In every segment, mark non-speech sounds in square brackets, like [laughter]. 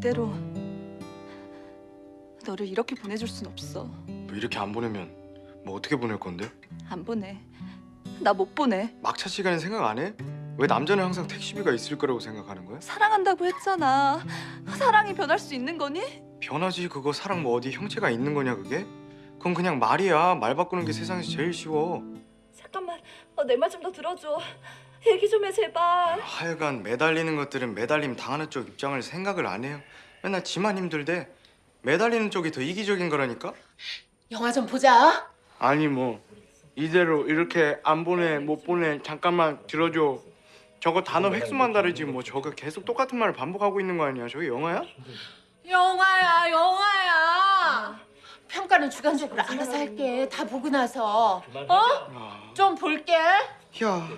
이대로 너를 이렇게 보내줄 순 없어. 뭐 이렇게 안 보내면 뭐 어떻게 보낼 건데? 안 보내. 나 못 보내. 막차 시간에 생각 안 해? 왜 남자는 항상 택시비가 있을 거라고 생각하는 거야? 사랑한다고 했잖아. 사랑이 변할 수 있는 거니? 변하지 그거 사랑 뭐 어디 형체가 있는 거냐 그게? 그건 그냥 말이야 말 바꾸는 게 세상에서 제일 쉬워 잠깐만. 어, 내 말 좀 더 들어줘. 얘기 좀 해 제발. 하여간 매달리는 것들은 매달림 당하는 쪽 입장을 생각을 안 해요 맨날 지만 힘들대 매달리는 쪽이 더 이기적인 거라니까? 영화 좀 보자. 아니 뭐 이대로 이렇게 안 보내 못 보내 잠깐만 들어줘 저거 단어 획수만 다르지 뭐 저거 계속 똑같은 말을 반복하고 있는 거 아니야 저게 영화야? 영화야, 영화야. 평가는 주관적으로 알아서 할게. 다 보고 나서. 어? 아, 좀 볼게. 야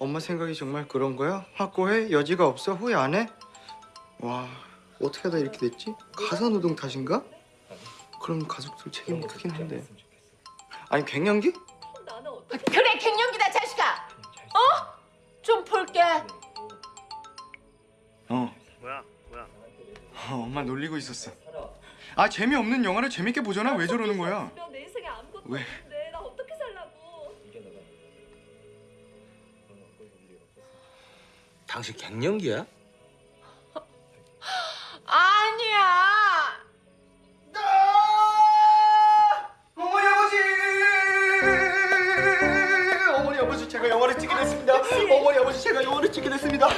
엄마 생각이 정말 그런 거야? 확고해? 여지가 없어? 후회 안 해? 와 어떻게 하다 이렇게 됐지? 가사노동 탓인가? 그럼 가족들 책임이 크긴 한데 아니 갱년기? 그래, 갱년기다, 자식아. 어? 좀 볼게. 어 뭐야 뭐야 어, 엄마 놀리고 있었어. 아 재미없는 영화를 재밌게 보잖아. 왜 저러는 거야? 왜? 당신 갱년기야? 아니야. 어머니 아버지! 어머니 아버지 제가 영화를 찍게 됐습니다. 어머니 아버지 제가 영화를 찍게 됐습니다.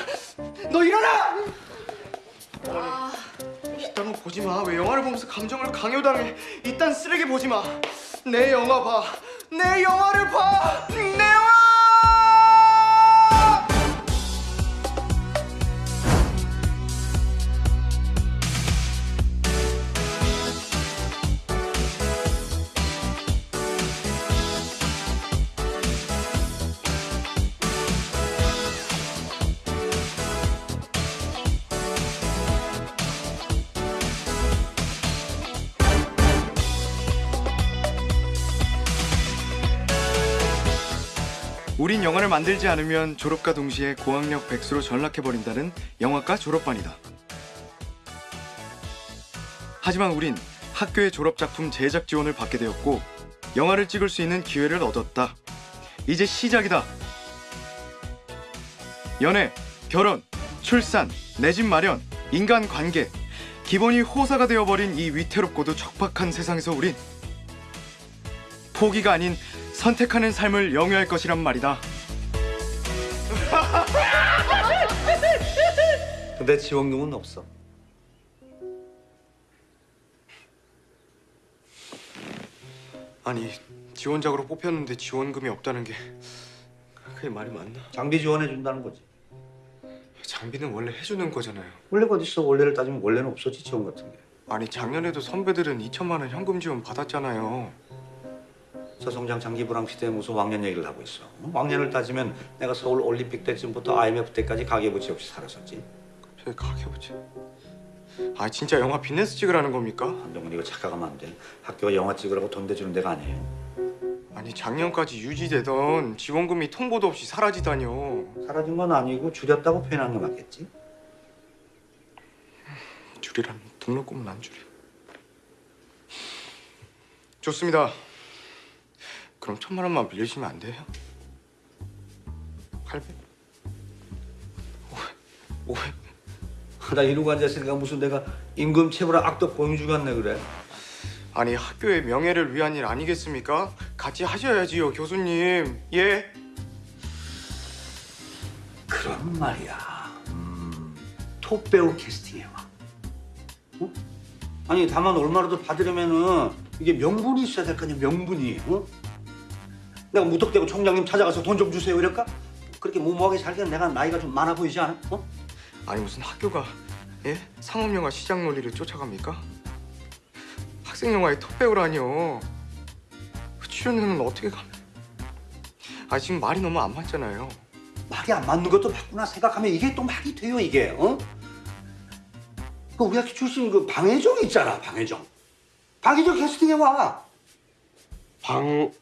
너 일어나! 아, 이딴 거 보지 마. 왜 영화를 보면서 감정을 강요당해? 이딴 쓰레기 보지 마. 내 영화 봐. 내 영화를 봐. 내 우린 영화를 만들지 않으면 졸업과 동시에 고학력 백수로 전락해버린다는 영화과 졸업반이다. 하지만 우린 학교의 졸업작품 제작 지원을 받게 되었고 영화를 찍을 수 있는 기회를 얻었다. 이제 시작이다. 연애, 결혼, 출산, 내 집 마련, 인간관계 기본이 호사가 되어버린 이 위태롭고도 척박한 세상에서 우린 포기가 아닌 선택하는 삶을 영위할 것이란 말이다. [laughs] 근데 지원금은 없어. 아니 지원작으로 뽑혔는데 지원금이 없다는 게 그게 말이 맞나? 장비 지원해 준다는 거지. 장비는 원래 해주는 거잖아요. 원래가 어딨어? 원래를 따지면 원래는 없었지 지원 같은 게. 아니 작년에도 선배들은 2천만 원 현금 지원 받았잖아요. 서성장 장기 불황 시대에 무슨 왕년 얘기를 하고 있어. 어? 왕년을 따지면 내가 서울 올림픽 때쯤부터 IMF 때까지 가계부채 없이 살았었지. 저기 가게보지. 아 진짜 영화 비즈니스 찍으라는 겁니까? 한동훈 이거 착각하면 안 돼. 학교가 영화 찍으라고 돈 대주는 데가 아니에요. 아니 작년까지 유지되던 지원금이 통보도 없이 사라지다뇨. 사라진 건 아니고 줄였다고 표현한 게 맞겠지? 줄이란 등록금은 안 줄여. 좋습니다. 그럼 천만 원만 빌려주시면 안 돼요? 800? 500? 500? 나 이러고 앉았으니까 무슨 내가 임금 체불한 악덕 공주 같네 그래. 아니 학교의 명예를 위한 일 아니겠습니까? 같이 하셔야지요 교수님. 예? 그런 말이야. 음, 톱 배우 캐스팅해 와. 어? 아니 다만 얼마라도 받으려면은 이게 명분이 있어야 될 거 아니야 명분이. 어? 내가 무턱대고 총장님 찾아가서 돈 좀 주세요 이럴까? 그렇게 무모하게 살기엔 내가 나이가 좀 많아 보이지 않아? 어? 아니 무슨 학교가 예? 상업영화 시장 논리를 쫓아갑니까? 학생영화의 톱배우라니요. 그 출연료는 어떻게 가면? 아 지금 말이 너무 안 맞잖아요. 말이 안 맞는 것도 맞구나 생각하면 이게 또 말이 돼요 이게. 어? 그 우리 학교 출신 그 방혜정 있잖아 방혜정. 방혜정 캐스팅해 와. 방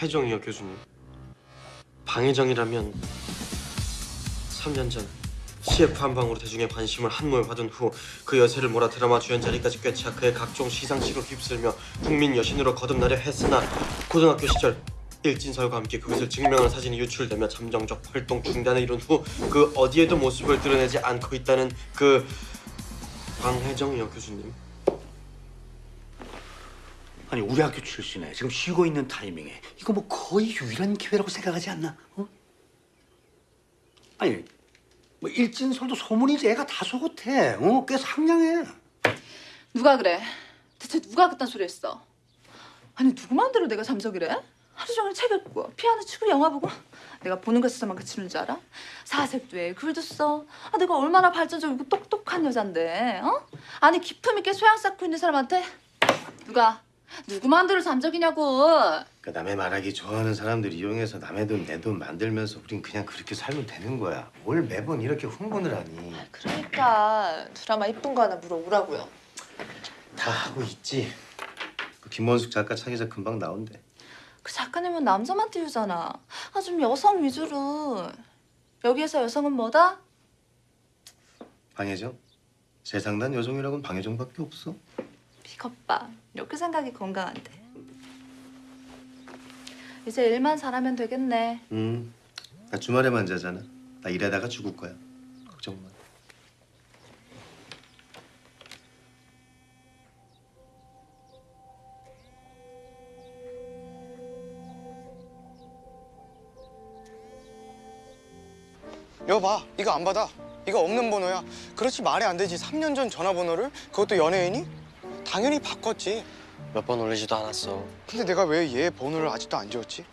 혜정이요 교수님. 방혜정이라면 3년 전 CF 한 방으로 대중의 관심을 한몸에 받은 후 그 여세를 몰아 드라마 주연 자리까지 꿰차 그의 각종 시상식을 휩쓸며 국민 여신으로 거듭나려 했으나 고등학교 시절 일진설과 함께 그것을 증명하는 사진이 유출되며 잠정적 활동 중단을 이룬 후 그 어디에도 모습을 드러내지 않고 있다는 그 방혜정 여교수님 아니 우리 학교 출신에 지금 쉬고 있는 타이밍에 이거 뭐 거의 유일한 기회라고 생각하지 않나? 어? 아니 뭐 일진설도 소문이지 애가 다소 못해. 어? 꽤 상냥해. 누가 그래? 대체 누가 그딴 소리 했어? 아니 누구 마음대로 내가 잠적이래? 하루 종일 책 읽고 피아노 치고 영화 보고 내가 보는 것에서만 그치는 줄 알아? 사색도 해 글도 써 아, 내가 얼마나 발전적이고 똑똑한 여잔데 어? 아니 기품 있게 소양 쌓고 있는 사람한테 누가 누구 마음대로 잠적이냐고 그 남의 말하기 좋아하는 사람들 이용해서 남의 돈 내 돈 만들면서 우린 그냥 그렇게 살면 되는 거야. 뭘 매번 이렇게 흥분을 하니? 그러니까 드라마 이쁜 거 하나 물어보라고요. 다 하고 있지. 그 김원숙 작가 차기작 금방 나온대. 그 작가님은 남자만 띄우잖아 아 좀 여성 위주로 여기에서 여성은 뭐다? 방혜정? 세상 난 여성이라고는 방혜정밖에 없어. 비겁봐 이렇게 생각이 건강한데 이제 일만 잘하면 되겠네 음, 나 주말에만 자잖아. 나 일하다가 죽을 거야. 걱정 마. 여봐 이거 안 받아 이거 없는 번호야 그렇지 말이 안 되지 3년 전 전화번호를 그것도 연예인이? 당연히 바꿨지 몇 번 올리지도 않았어 근데 내가 왜 얘 번호를 아직도 안 지웠지?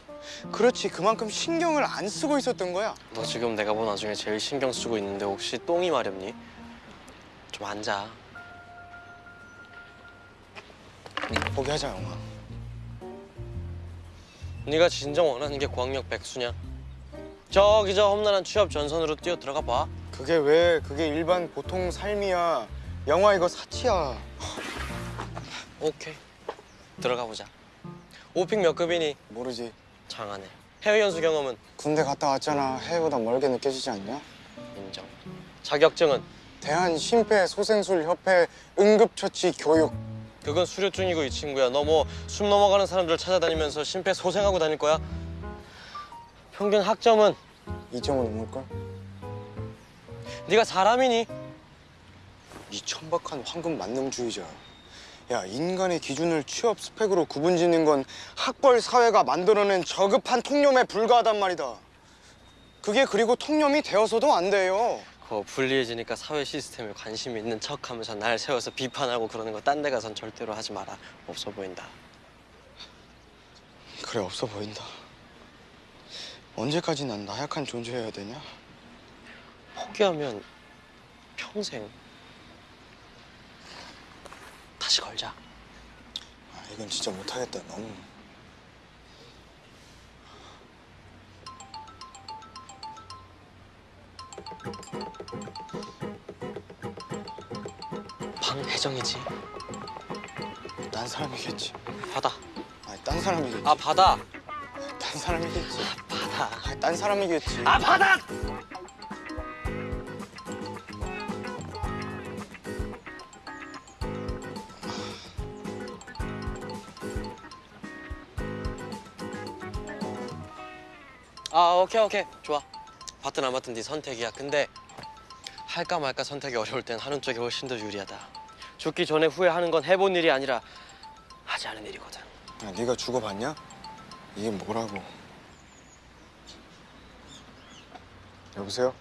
그렇지 그만큼 신경을 안 쓰고 있었던 거야 너 지금 내가 본 와중에 제일 신경 쓰고 있는데 혹시 똥이 마렵니? 좀 앉아 포기하자 영화 네가 진정 원하는 게 고학력 백수냐? 저기 저 험난한 취업 전선으로 뛰어 들어가 봐. 그게 왜 그게 일반 보통 삶이야 영화 이거 사치야 오케이. 들어가 보자. 오픽 몇 급이니? 모르지 장하네. 해외 연수 경험은 군대 갔다 왔잖아 해외보다 멀게 느껴지지 않냐? 인정. 자격증은 대한 심폐 소생술 협회 응급처치 교육 그건 수료증이고 이 친구야. 너 뭐 숨 넘어가는 사람들 찾아다니면서 심폐 소생하고 다닐 거야? 평균 학점은 2.5 넘을걸? 네가 사람이니? 이 천박한 황금 만능주의자. 야 인간의 기준을 취업 스펙으로 구분 짓는 건 학벌 사회가 만들어낸 저급한 통념에 불과하단 말이다. 그게 그리고 통념이 되어서도 안 돼요. 그거 불리해지니까 사회 시스템에 관심 있는 척하면서 날 세워서 비판하고 그러는 거 딴 데 가선 절대로 하지 마라. 없어 보인다. 그래 없어 보인다. 언제까지 난 나약한 존재여야 되냐? 포기하면 평생 걸자. 아, 이건 진짜 못하겠다. 너무. 방혜정이지. 딴 사람이겠지. 받아. 아니 딴 사람이겠지. 아 받아. 딴 사람이겠지. 받아. 아니, 딴 사람이겠지. 아 받아. 아 오케이 오케이 좋아. 받든 안 받든 네 선택이야. 근데 할까 말까 선택이 어려울 땐 하는 쪽이 훨씬 더 유리하다. 죽기 전에 후회하는 건 해본 일이 아니라 하지 않은 일이거든. 야, 네가 죽어봤냐? 이게 뭐라고? 여보세요?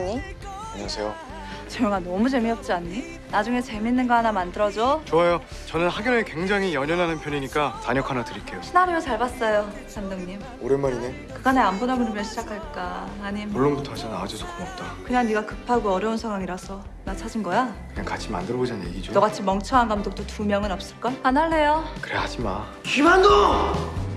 하니? 안녕하세요. 조영아 너무 재미없지 않니? 나중에 재밌는 거 하나 만들어줘 좋아요. 저는 학연에 굉장히 연연하는 편이니까 단역 하나 드릴게요. 시나리오 잘 봤어요 감독님 오랜만이네. 그간에 안 보다 그러면 시작할까 아님 물론부터 하자 나와줘서 고맙다. 그냥 네가 급하고 어려운 상황이라서 나 찾은 거야? 그냥 같이 만들어보자는 얘기죠. 너같이 멍청한 감독도 두 명은 없을걸? 안 할래요 그래 하지 마. 김한동!